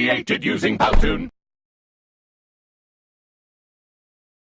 created using Powtoon.